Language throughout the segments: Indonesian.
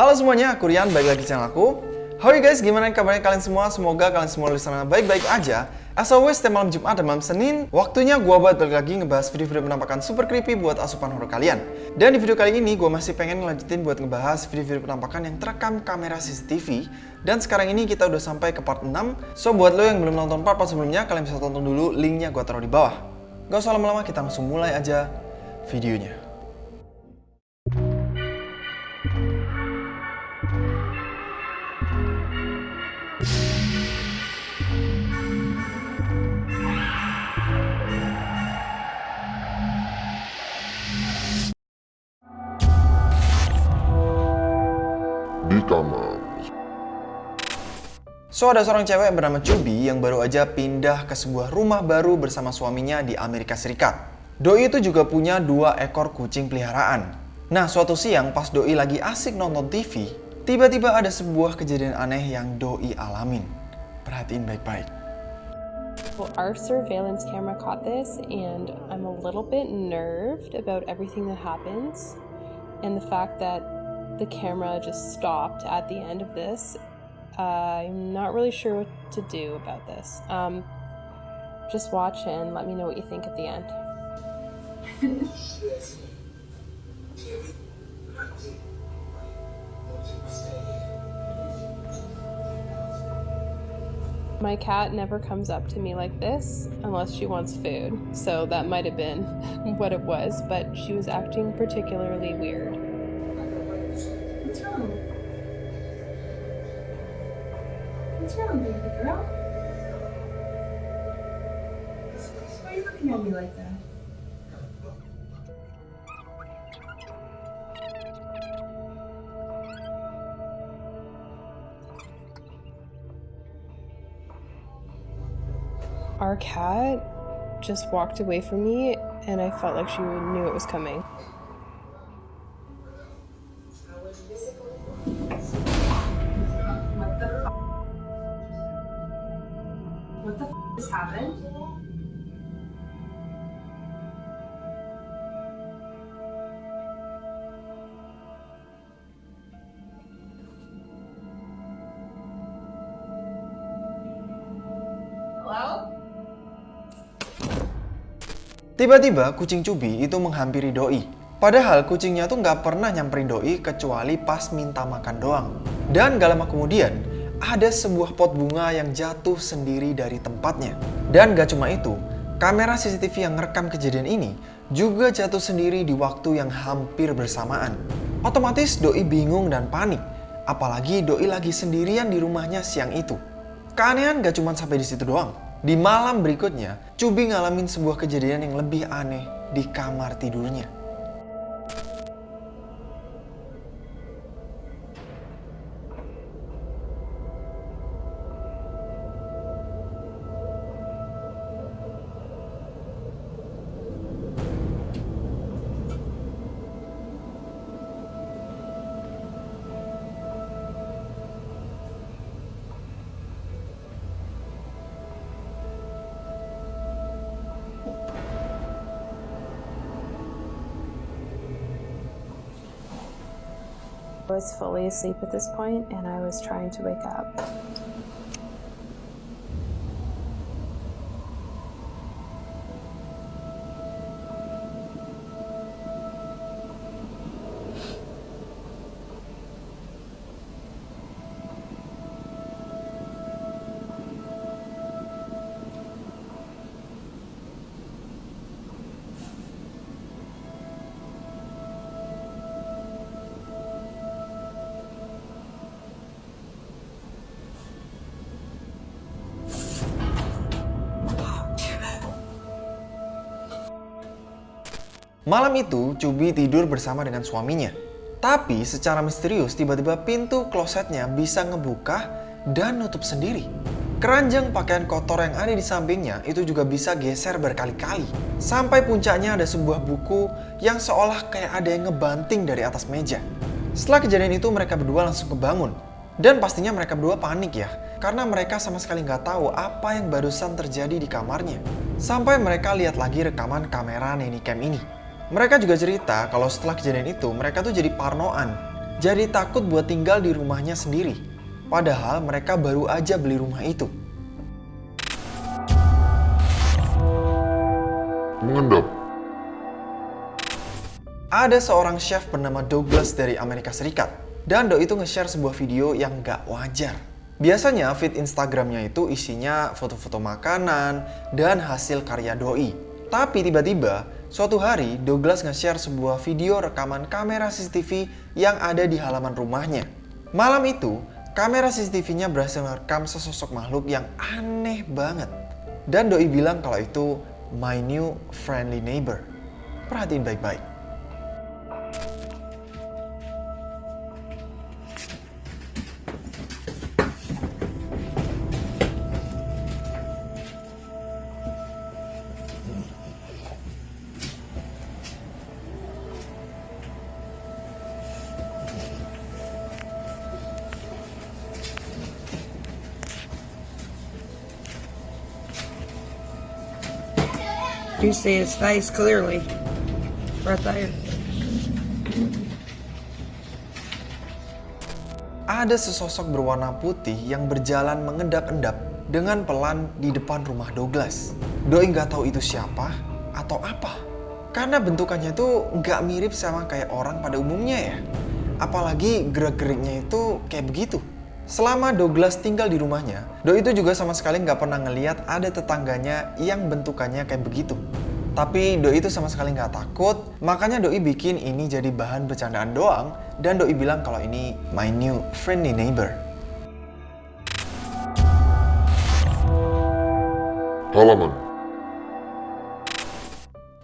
Halo semuanya, aku Rian, balik lagi di channel aku. How are you guys? Gimana kabarnya kalian semua? Semoga kalian semua di sana baik-baik aja. As always, setiap malam Jumat dan malam Senin, waktunya gua buat balik lagi ngebahas video-video penampakan super creepy buat asupan horror kalian. Dan di video kali ini, gua masih pengen ngelanjutin buat ngebahas video-video penampakan yang terekam kamera CCTV. Dan sekarang ini kita udah sampai ke part 6. So, buat lo yang belum nonton part-part sebelumnya, kalian bisa tonton dulu, linknya gua taruh di bawah. Gak usah lama-lama, kita langsung mulai aja videonya. So, ada seorang cewek bernama Cubi yang baru aja pindah ke sebuah rumah baru bersama suaminya di Amerika Serikat. Doi itu juga punya dua ekor kucing peliharaan. Nah, suatu siang pas Doi lagi asik nonton TV, tiba-tiba ada sebuah kejadian aneh yang Doi alamin. Perhatiin baik-baik. Well, our surveillance camera caught this, and I'm a little bit nerved about everything that happens. And the fact that the camera just stopped at the end of this, I'm not really sure what to do about this. Um, just watch and let me know what you think at the end. My cat never comes up to me like this unless she wants food, so that might have been what it was, but she was acting particularly weird. What's wrong, baby girl? Why are you looking at me like that? Our cat just walked away from me, and I felt like she knew it was coming. What the f- just happened? Tiba-tiba kucing Cubi itu menghampiri Doi. Padahal kucingnya tuh nggak pernah nyamperin Doi kecuali pas minta makan doang. Dan gak lama kemudian, ada sebuah pot bunga yang jatuh sendiri dari tempatnya. Dan gak cuma itu, kamera CCTV yang ngerekam kejadian ini juga jatuh sendiri di waktu yang hampir bersamaan. Otomatis Doi bingung dan panik, apalagi Doi lagi sendirian di rumahnya siang itu. Keanehan gak cuma sampai di situ doang. Di malam berikutnya, Cubi ngalamin sebuah kejadian yang lebih aneh di kamar tidurnya. I was fully asleep at this point, and I was trying to wake up. Malam itu, Cubi tidur bersama dengan suaminya. Tapi secara misterius, tiba-tiba pintu klosetnya bisa ngebuka dan nutup sendiri. Keranjang pakaian kotor yang ada di sampingnya itu juga bisa geser berkali-kali. Sampai puncaknya ada sebuah buku yang seolah kayak ada yang ngebanting dari atas meja. Setelah kejadian itu mereka berdua langsung kebangun. Dan pastinya mereka berdua panik ya, karena mereka sama sekali nggak tahu apa yang barusan terjadi di kamarnya. Sampai mereka lihat lagi rekaman kamera nanny cam ini. Mereka juga cerita kalau setelah kejadian itu mereka tuh jadi parnoan. jadi takut buat tinggal di rumahnya sendiri. Padahal mereka baru aja beli rumah itu. Mengendap. Ada seorang chef bernama Douglas dari Amerika Serikat. Dan Doi itu nge-share sebuah video yang gak wajar. Biasanya feed Instagramnya itu isinya foto-foto makanan dan hasil karya Doi. Tapi tiba-tiba, suatu hari Douglas nge-share sebuah video rekaman kamera CCTV yang ada di halaman rumahnya. Malam itu, kamera CCTV-nya berhasil merekam sesosok makhluk yang aneh banget. Dan Doi bilang kalau itu my new friendly neighbor. Perhatiin baik-baik. You see his face clearly. Right there. Ada sesosok berwarna putih yang berjalan mengendap-endap dengan pelan di depan rumah Douglas. Doi nggak tahu itu siapa atau apa. Karena bentukannya itu nggak mirip sama kayak orang pada umumnya ya. Apalagi gerak-geriknya itu kayak begitu. Selama Douglas tinggal di rumahnya, Doi itu juga sama sekali nggak pernah ngeliat ada tetangganya yang bentukannya kayak begitu. Tapi Doi itu sama sekali nggak takut, makanya Doi bikin ini jadi bahan bercandaan doang, dan Doi bilang kalau ini my new friendly neighbor. Halaman.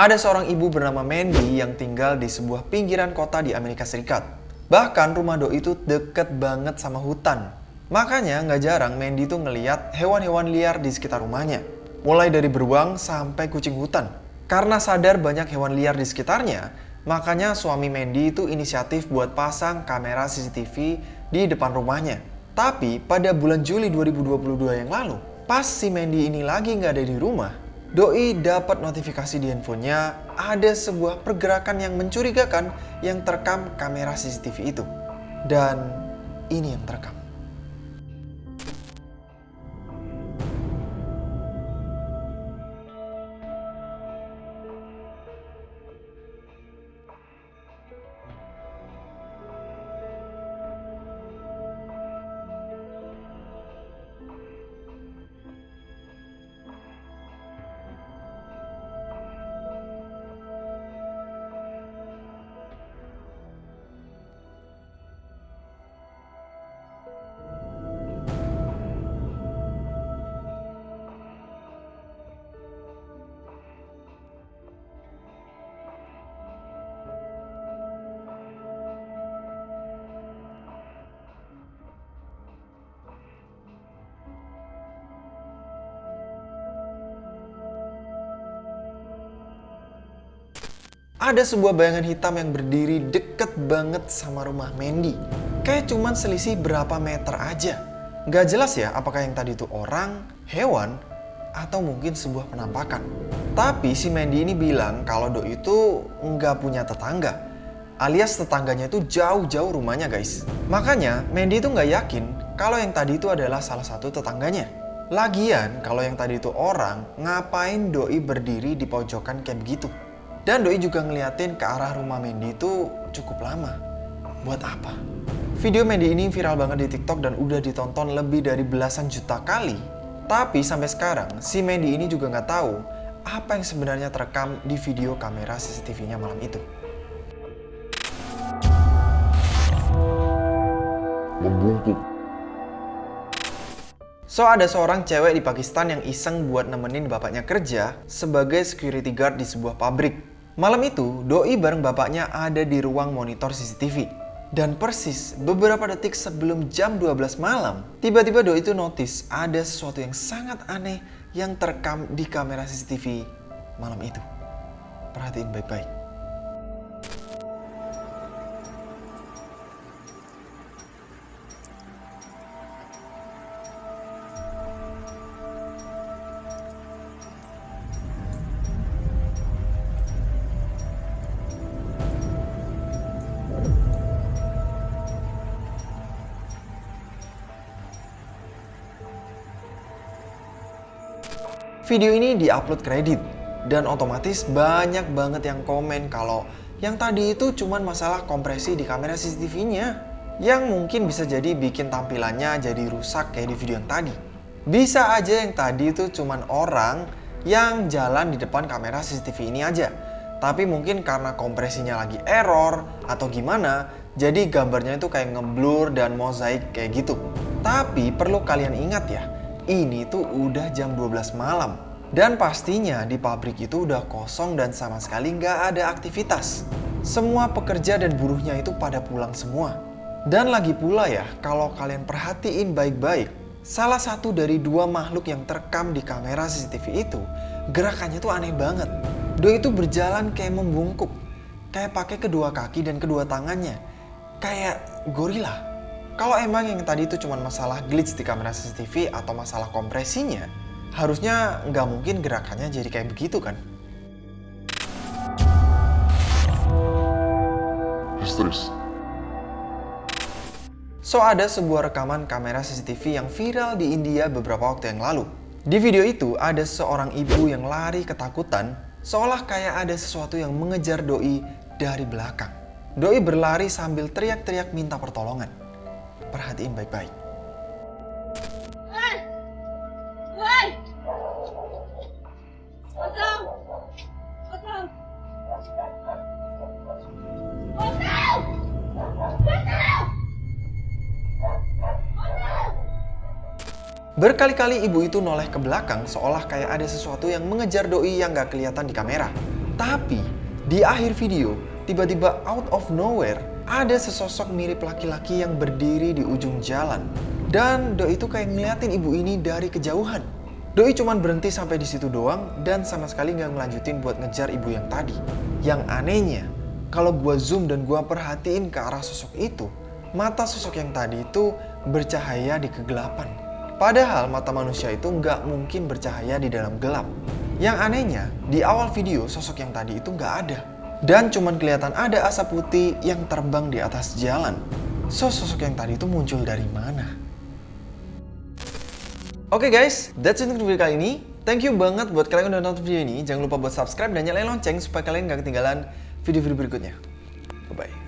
Ada seorang ibu bernama Mandy yang tinggal di sebuah pinggiran kota di Amerika Serikat. Bahkan rumah Doi itu deket banget sama hutan. Makanya nggak jarang Mandy itu ngeliat hewan-hewan liar di sekitar rumahnya. Mulai dari beruang sampai kucing hutan. Karena sadar banyak hewan liar di sekitarnya, makanya suami Mandy itu inisiatif buat pasang kamera CCTV di depan rumahnya. Tapi pada bulan Juli 2022 yang lalu, pas si Mandy ini lagi nggak ada di rumah, Doi dapat notifikasi di handphonenya ada sebuah pergerakan yang mencurigakan yang terekam kamera CCTV itu. Dan ini yang terekam. Ada sebuah bayangan hitam yang berdiri deket banget sama rumah Mandy. Kayak cuman selisih berapa meter aja. Gak jelas ya apakah yang tadi itu orang, hewan, atau mungkin sebuah penampakan. Tapi si Mandy ini bilang kalau Doi itu nggak punya tetangga. Alias tetangganya itu jauh-jauh rumahnya guys. Makanya Mandy itu nggak yakin kalau yang tadi itu adalah salah satu tetangganya. Lagian kalau yang tadi itu orang, ngapain Doi berdiri di pojokan kayak begitu? Dan Doi juga ngeliatin ke arah rumah Mandy itu cukup lama. Buat apa? Video Mandy ini viral banget di TikTok dan udah ditonton lebih dari belasan juta kali. Tapi sampai sekarang, si Mandy ini juga nggak tahu apa yang sebenarnya terekam di video kamera CCTV-nya malam itu. Membungkuk. So ada seorang cewek di Pakistan yang iseng buat nemenin bapaknya kerja sebagai security guard di sebuah pabrik. Malam itu, Doi bareng bapaknya ada di ruang monitor CCTV. Dan persis beberapa detik sebelum jam 12 malam, tiba-tiba Doi itu notice ada sesuatu yang sangat aneh yang terekam di kamera CCTV malam itu. Perhatiin baik-baik. Video ini diupload kredit dan otomatis banyak banget yang komen kalau yang tadi itu cuman masalah kompresi di kamera CCTV-nya yang mungkin bisa jadi bikin tampilannya jadi rusak kayak di video yang tadi. Bisa aja yang tadi itu cuman orang yang jalan di depan kamera CCTV ini aja. Tapi mungkin karena kompresinya lagi error atau gimana, jadi gambarnya itu kayak ngeblur dan mozaik kayak gitu. Tapi perlu kalian ingat ya, ini tuh udah jam 12 malam. Dan pastinya di pabrik itu udah kosong dan sama sekali nggak ada aktivitas. Semua pekerja dan buruhnya itu pada pulang semua. Dan lagi pula ya, kalau kalian perhatiin baik-baik, salah satu dari dua makhluk yang terekam di kamera CCTV itu, gerakannya tuh aneh banget. Doi itu berjalan kayak membungkuk, kayak pakai kedua kaki dan kedua tangannya, kayak gorila. Kalau emang yang tadi itu cuma masalah glitch di kamera CCTV atau masalah kompresinya, harusnya nggak mungkin gerakannya jadi kayak begitu kan? Histeris. So ada sebuah rekaman kamera CCTV yang viral di India beberapa waktu yang lalu. Di video itu ada seorang ibu yang lari ketakutan seolah kayak ada sesuatu yang mengejar doi dari belakang. Doi berlari sambil teriak-teriak minta pertolongan. Perhatiin baik-baik. Berkali-kali ibu itu noleh ke belakang seolah kayak ada sesuatu yang mengejar doi yang gak kelihatan di kamera. Tapi di akhir video, tiba-tiba out of nowhere ada sesosok mirip laki-laki yang berdiri di ujung jalan. Dan doi itu kayak ngeliatin ibu ini dari kejauhan. Doi cuman berhenti sampai di situ doang dan sama sekali nggak ngelanjutin buat ngejar ibu yang tadi. Yang anehnya, kalau gua zoom dan gua perhatiin ke arah sosok itu, mata sosok yang tadi itu bercahaya di kegelapan. Padahal mata manusia itu nggak mungkin bercahaya di dalam gelap. Yang anehnya, di awal video sosok yang tadi itu nggak ada. Dan cuman kelihatan ada asap putih yang terbang di atas jalan. So, sosok yang tadi itu muncul dari mana? Oke guys, that's it untuk video kali ini. Thank you banget buat kalian yang udah nonton video ini. Jangan lupa buat subscribe dan nyalain lonceng supaya kalian gak ketinggalan video-video berikutnya. Bye-bye.